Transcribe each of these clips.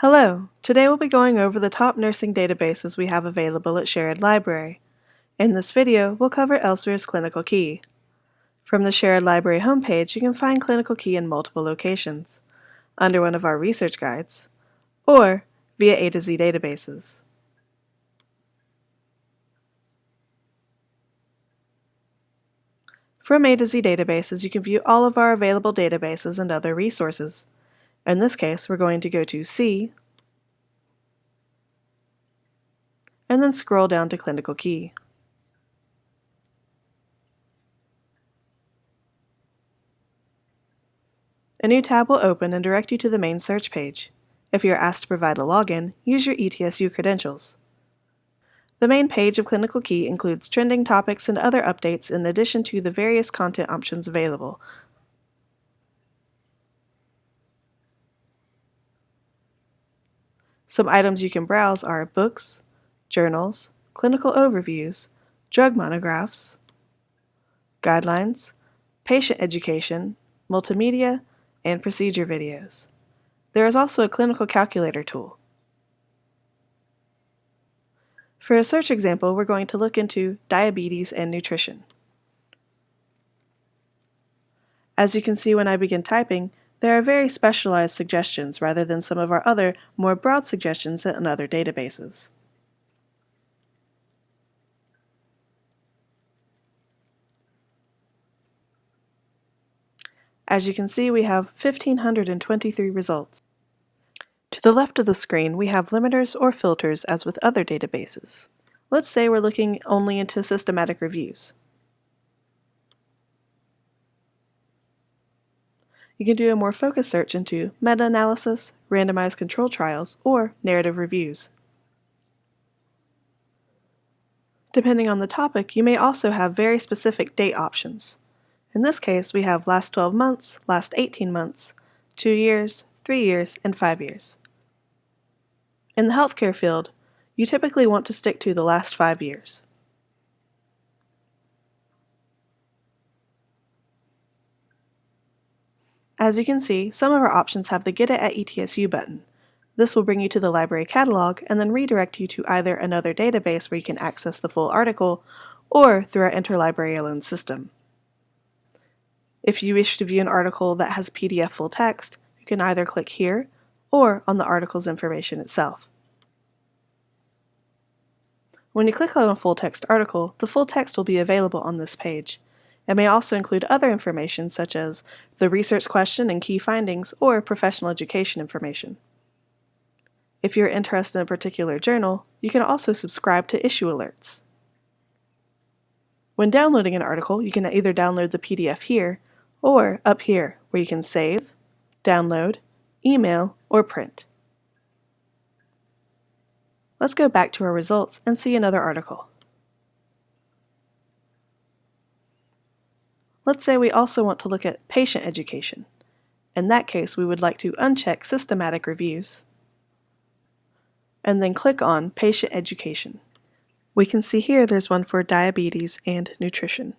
Hello, today we'll be going over the top nursing databases we have available at Sherrod Library. In this video, we'll cover Elsevier's Clinical Key. From the Sherrod Library homepage, you can find Clinical Key in multiple locations, under one of our research guides, or via A to Z databases. From A to Z databases, you can view all of our available databases and other resources. In this case, we're going to go to C, and then scroll down to Clinical Key. A new tab will open and direct you to the main search page. If you are asked to provide a login, use your ETSU credentials. The main page of Clinical Key includes trending topics and other updates in addition to the various content options available, Some items you can browse are books, journals, clinical overviews, drug monographs, guidelines, patient education, multimedia, and procedure videos. There is also a clinical calculator tool. For a search example, we're going to look into diabetes and nutrition. As you can see when I begin typing, there are very specialized suggestions rather than some of our other, more broad suggestions in other databases. As you can see, we have 1,523 results. To the left of the screen, we have limiters or filters as with other databases. Let's say we're looking only into systematic reviews. you can do a more focused search into meta-analysis, randomized control trials, or narrative reviews. Depending on the topic, you may also have very specific date options. In this case, we have last 12 months, last 18 months, 2 years, 3 years, and 5 years. In the healthcare field, you typically want to stick to the last 5 years. As you can see, some of our options have the Get It at ETSU button. This will bring you to the library catalog and then redirect you to either another database where you can access the full article or through our interlibrary loan system. If you wish to view an article that has PDF full text, can either click here or on the article's information itself. When you click on a full text article, the full text will be available on this page. It may also include other information such as the research question and key findings or professional education information. If you're interested in a particular journal, you can also subscribe to issue alerts. When downloading an article, you can either download the PDF here or up here where you can save, download, email, or print. Let's go back to our results and see another article. Let's say we also want to look at patient education. In that case, we would like to uncheck systematic reviews and then click on patient education. We can see here there's one for diabetes and nutrition.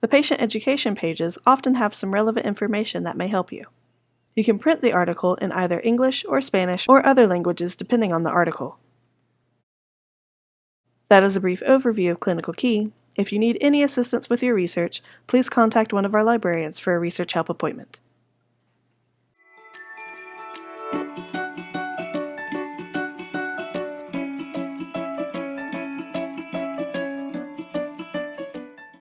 The patient education pages often have some relevant information that may help you. You can print the article in either English or Spanish or other languages depending on the article. That is a brief overview of Clinical Key. If you need any assistance with your research, please contact one of our librarians for a research help appointment.